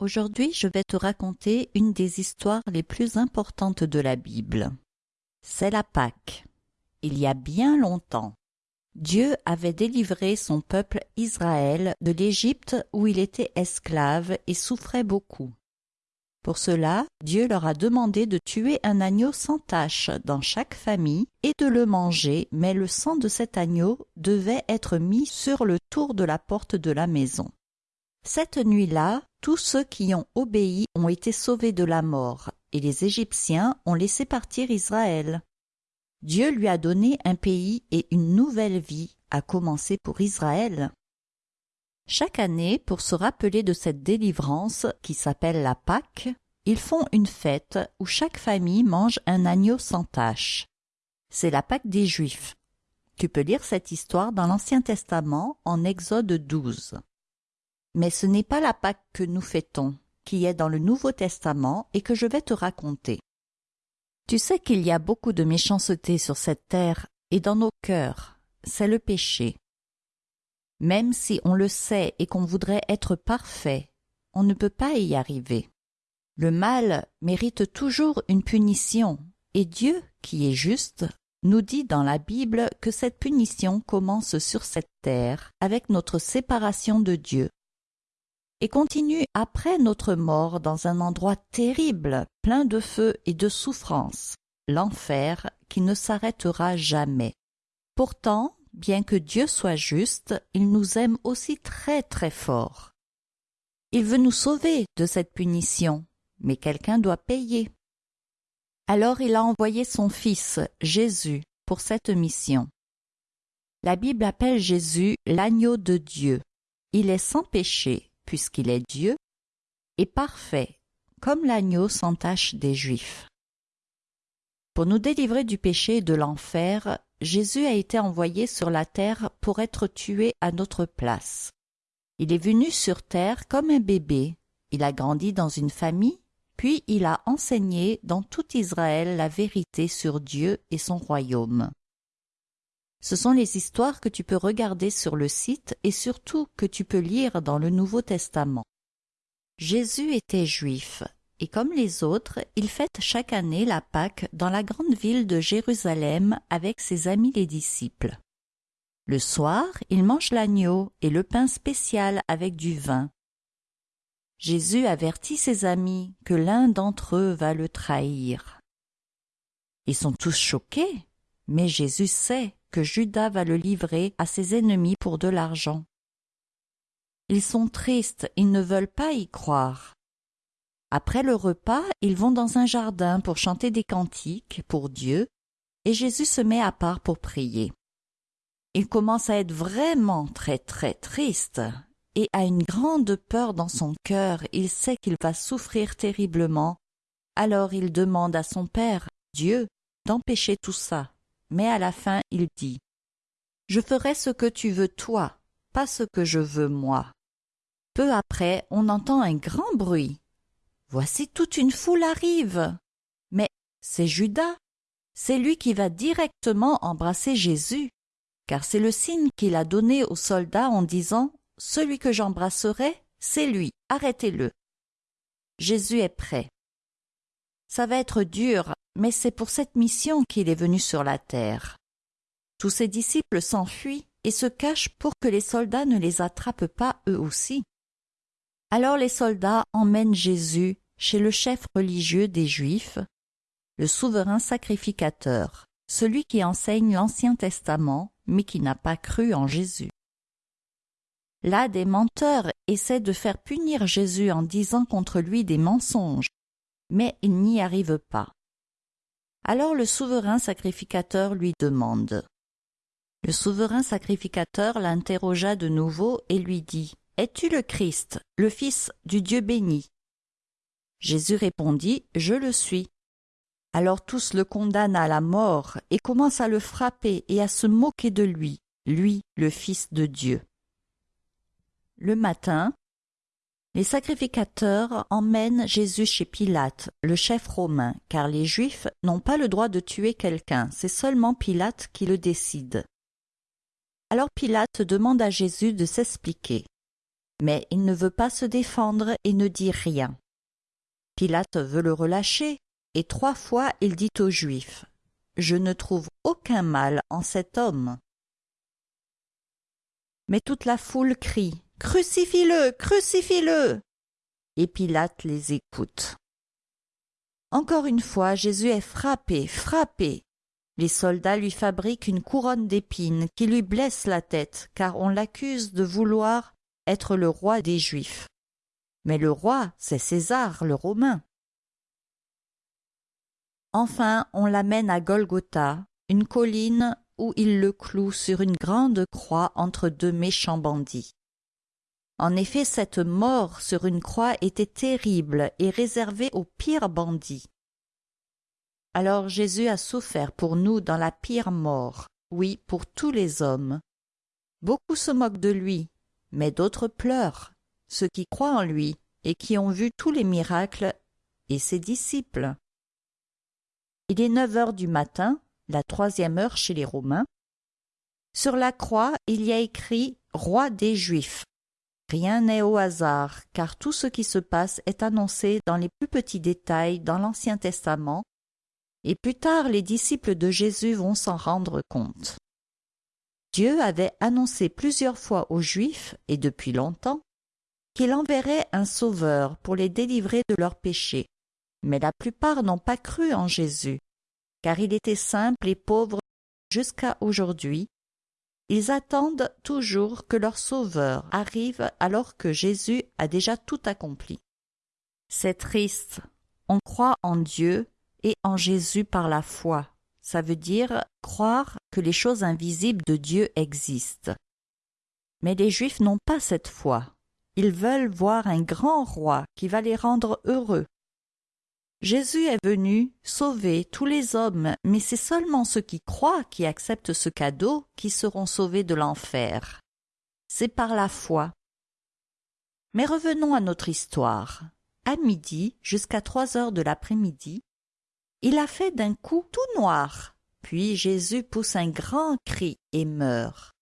Aujourd'hui, je vais te raconter une des histoires les plus importantes de la Bible. C'est la Pâque. Il y a bien longtemps, Dieu avait délivré son peuple Israël de l'Égypte où il était esclave et souffrait beaucoup. Pour cela, Dieu leur a demandé de tuer un agneau sans tache dans chaque famille et de le manger, mais le sang de cet agneau devait être mis sur le tour de la porte de la maison. Cette nuit-là, tous ceux qui ont obéi ont été sauvés de la mort, et les Égyptiens ont laissé partir Israël. Dieu lui a donné un pays et une nouvelle vie, à commencer pour Israël. Chaque année, pour se rappeler de cette délivrance qui s'appelle la Pâque, ils font une fête où chaque famille mange un agneau sans tache. C'est la Pâque des Juifs. Tu peux lire cette histoire dans l'Ancien Testament en Exode 12. Mais ce n'est pas la Pâque que nous fêtons, qui est dans le Nouveau Testament et que je vais te raconter. Tu sais qu'il y a beaucoup de méchanceté sur cette terre et dans nos cœurs, c'est le péché. Même si on le sait et qu'on voudrait être parfait, on ne peut pas y arriver. Le mal mérite toujours une punition, et Dieu, qui est juste, nous dit dans la Bible que cette punition commence sur cette terre avec notre séparation de Dieu et continue après notre mort dans un endroit terrible, plein de feu et de souffrance, l'enfer qui ne s'arrêtera jamais. Pourtant, bien que Dieu soit juste, il nous aime aussi très très fort. Il veut nous sauver de cette punition, mais quelqu'un doit payer. Alors il a envoyé son Fils, Jésus, pour cette mission. La Bible appelle Jésus l'agneau de Dieu. Il est sans péché, puisqu'il est Dieu, et parfait, comme l'agneau sans tache des Juifs. Pour nous délivrer du péché et de l'enfer, Jésus a été envoyé sur la terre pour être tué à notre place. Il est venu sur terre comme un bébé, il a grandi dans une famille, puis il a enseigné dans tout Israël la vérité sur Dieu et son royaume. Ce sont les histoires que tu peux regarder sur le site et surtout que tu peux lire dans le Nouveau Testament. Jésus était juif, et comme les autres, il fête chaque année la Pâque dans la grande ville de Jérusalem avec ses amis les disciples. Le soir, il mange l'agneau et le pain spécial avec du vin. Jésus avertit ses amis que l'un d'entre eux va le trahir. Ils sont tous choqués, mais Jésus sait que Judas va le livrer à ses ennemis pour de l'argent. Ils sont tristes, ils ne veulent pas y croire. Après le repas, ils vont dans un jardin pour chanter des cantiques pour Dieu, et Jésus se met à part pour prier. Il commence à être vraiment très très triste, et a une grande peur dans son cœur, il sait qu'il va souffrir terriblement. Alors il demande à son Père, Dieu, d'empêcher tout ça mais à la fin il dit Je ferai ce que tu veux toi, pas ce que je veux moi. Peu après, on entend un grand bruit. Voici toute une foule arrive. Mais c'est Judas. C'est lui qui va directement embrasser Jésus, car c'est le signe qu'il a donné aux soldats en disant Celui que j'embrasserai, c'est lui, arrêtez-le. Jésus est prêt. Ça va être dur mais c'est pour cette mission qu'il est venu sur la terre. Tous ses disciples s'enfuient et se cachent pour que les soldats ne les attrapent pas eux aussi. Alors les soldats emmènent Jésus chez le chef religieux des Juifs, le souverain sacrificateur, celui qui enseigne l'Ancien Testament mais qui n'a pas cru en Jésus. Là, des menteurs essaient de faire punir Jésus en disant contre lui des mensonges, mais ils n'y arrivent pas. Alors le souverain sacrificateur lui demande. Le souverain sacrificateur l'interrogea de nouveau et lui dit Es-tu le Christ, le Fils du Dieu béni? Jésus répondit Je le suis. Alors tous le condamnent à la mort et commencent à le frapper et à se moquer de lui, lui, le Fils de Dieu. Le matin, les sacrificateurs emmènent Jésus chez Pilate, le chef romain, car les Juifs n'ont pas le droit de tuer quelqu'un, c'est seulement Pilate qui le décide. Alors Pilate demande à Jésus de s'expliquer. Mais il ne veut pas se défendre et ne dit rien. Pilate veut le relâcher, et trois fois il dit aux Juifs Je ne trouve aucun mal en cet homme. Mais toute la foule crie Crucifie-le Crucifie-le Et Pilate les écoute. Encore une fois, Jésus est frappé, frappé. Les soldats lui fabriquent une couronne d'épines qui lui blesse la tête, car on l'accuse de vouloir être le roi des Juifs. Mais le roi, c'est César, le Romain. Enfin, on l'amène à Golgotha, une colline où il le cloue sur une grande croix entre deux méchants bandits. En effet, cette mort sur une croix était terrible et réservée aux pires bandits. Alors Jésus a souffert pour nous dans la pire mort, oui, pour tous les hommes. Beaucoup se moquent de lui, mais d'autres pleurent, ceux qui croient en lui et qui ont vu tous les miracles et ses disciples. Il est neuf heures du matin, la troisième heure chez les Romains. Sur la croix, il y a écrit Roi des Juifs. Rien n'est au hasard, car tout ce qui se passe est annoncé dans les plus petits détails dans l'Ancien Testament, et plus tard les disciples de Jésus vont s'en rendre compte. Dieu avait annoncé plusieurs fois aux Juifs, et depuis longtemps, qu'il enverrait un sauveur pour les délivrer de leurs péchés. Mais la plupart n'ont pas cru en Jésus, car il était simple et pauvre jusqu'à aujourd'hui. Ils attendent toujours que leur Sauveur arrive alors que Jésus a déjà tout accompli. C'est triste. On croit en Dieu et en Jésus par la foi. Ça veut dire croire que les choses invisibles de Dieu existent. Mais les Juifs n'ont pas cette foi. Ils veulent voir un grand roi qui va les rendre heureux. Jésus est venu sauver tous les hommes, mais c'est seulement ceux qui croient qui acceptent ce cadeau qui seront sauvés de l'enfer. C'est par la foi. Mais revenons à notre histoire. À midi, jusqu'à trois heures de l'après-midi, il a fait d'un coup tout noir. Puis Jésus pousse un grand cri et meurt.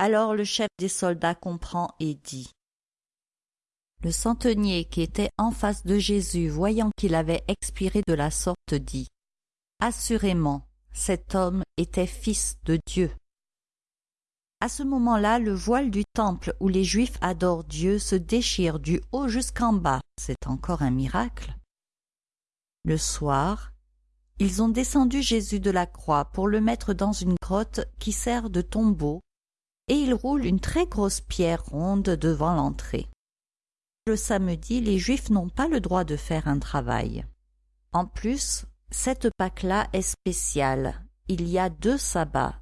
Alors le chef des soldats comprend et dit le centenier qui était en face de Jésus, voyant qu'il avait expiré de la sorte, dit Assurément, cet homme était fils de Dieu. À ce moment-là, le voile du temple où les Juifs adorent Dieu se déchire du haut jusqu'en bas. C'est encore un miracle. Le soir, ils ont descendu Jésus de la croix pour le mettre dans une grotte qui sert de tombeau, et ils roulent une très grosse pierre ronde devant l'entrée le samedi, les Juifs n'ont pas le droit de faire un travail. En plus, cette Pâque-là est spéciale. Il y a deux sabbats.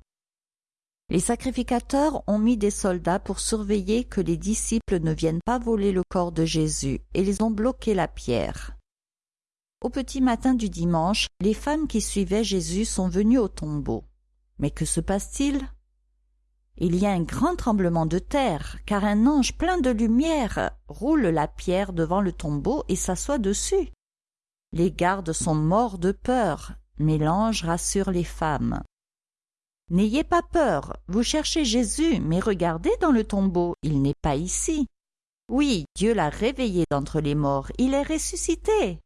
Les sacrificateurs ont mis des soldats pour surveiller que les disciples ne viennent pas voler le corps de Jésus et ils ont bloqué la pierre. Au petit matin du dimanche, les femmes qui suivaient Jésus sont venues au tombeau. Mais que se passe-t-il? Il y a un grand tremblement de terre, car un ange plein de lumière roule la pierre devant le tombeau et s'assoit dessus. Les gardes sont morts de peur, mais l'ange rassure les femmes. N'ayez pas peur, vous cherchez Jésus, mais regardez dans le tombeau, il n'est pas ici. Oui, Dieu l'a réveillé d'entre les morts, il est ressuscité.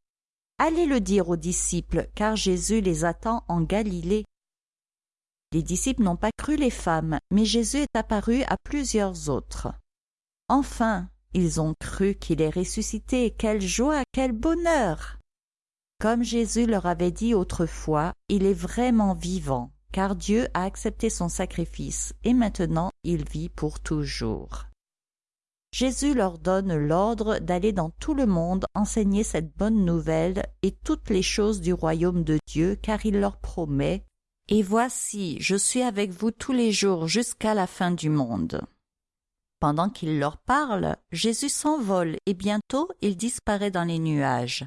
Allez le dire aux disciples, car Jésus les attend en Galilée. Les disciples n'ont pas cru les femmes, mais Jésus est apparu à plusieurs autres. Enfin, ils ont cru qu'il est ressuscité. Quelle joie, quel bonheur. Comme Jésus leur avait dit autrefois, il est vraiment vivant, car Dieu a accepté son sacrifice, et maintenant il vit pour toujours. Jésus leur donne l'ordre d'aller dans tout le monde enseigner cette bonne nouvelle et toutes les choses du royaume de Dieu, car il leur promet et voici, je suis avec vous tous les jours jusqu'à la fin du monde. Pendant qu'il leur parle, Jésus s'envole et bientôt il disparaît dans les nuages.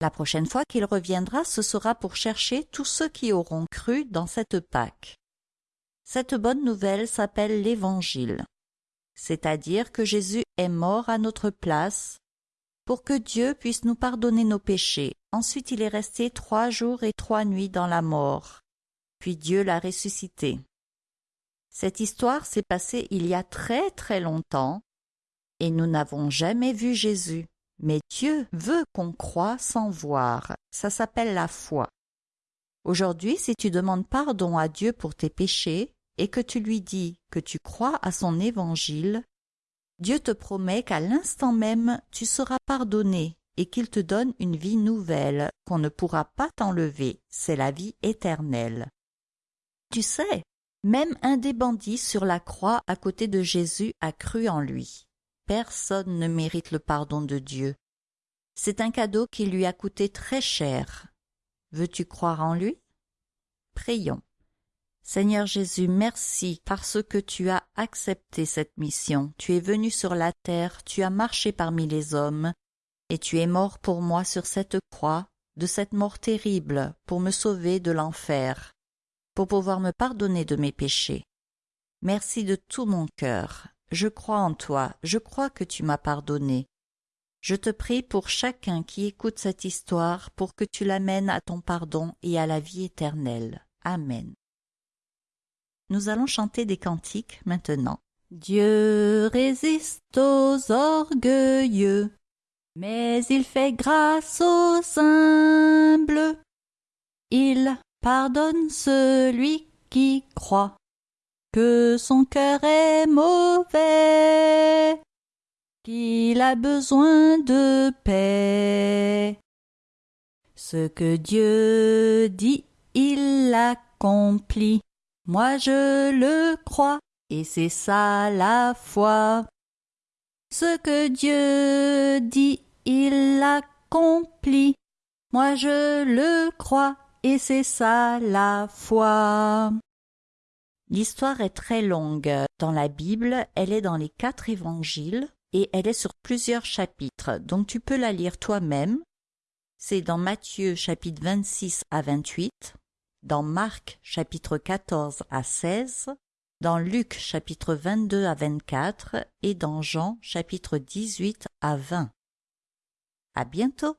La prochaine fois qu'il reviendra, ce sera pour chercher tous ceux qui auront cru dans cette Pâque. Cette bonne nouvelle s'appelle l'Évangile, c'est-à-dire que Jésus est mort à notre place pour que Dieu puisse nous pardonner nos péchés. Ensuite il est resté trois jours et trois nuits dans la mort. Puis Dieu l'a ressuscité. Cette histoire s'est passée il y a très très longtemps, et nous n'avons jamais vu Jésus. Mais Dieu veut qu'on croie sans voir. Ça s'appelle la foi. Aujourd'hui, si tu demandes pardon à Dieu pour tes péchés et que tu lui dis que tu crois à son évangile, Dieu te promet qu'à l'instant même tu seras pardonné et qu'il te donne une vie nouvelle qu'on ne pourra pas t'enlever, c'est la vie éternelle. Tu sais, même un des bandits sur la croix à côté de Jésus a cru en lui. Personne ne mérite le pardon de Dieu. C'est un cadeau qui lui a coûté très cher. Veux-tu croire en lui? Prions. Seigneur Jésus, merci parce que tu as accepté cette mission. Tu es venu sur la terre, tu as marché parmi les hommes, et tu es mort pour moi sur cette croix, de cette mort terrible, pour me sauver de l'enfer, pour pouvoir me pardonner de mes péchés. Merci de tout mon cœur. Je crois en toi, je crois que tu m'as pardonné. Je te prie pour chacun qui écoute cette histoire pour que tu l'amènes à ton pardon et à la vie éternelle. Amen. Nous allons chanter des cantiques maintenant. Dieu résiste aux orgueilleux, mais il fait grâce aux humbles. Il pardonne celui qui croit que son cœur est mauvais, qu'il a besoin de paix. Ce que Dieu dit, il l'accomplit. Moi je le crois, et c'est ça la foi. Ce que Dieu dit, il l'accomplit. Moi je le crois, et c'est ça la foi. L'histoire est très longue. Dans la Bible, elle est dans les quatre évangiles et elle est sur plusieurs chapitres, donc tu peux la lire toi-même. C'est dans Matthieu chapitre 26 à 28, dans Marc chapitre 14 à 16, dans Luc chapitre 22 à 24 et dans Jean chapitre 18 à 20. À bientôt!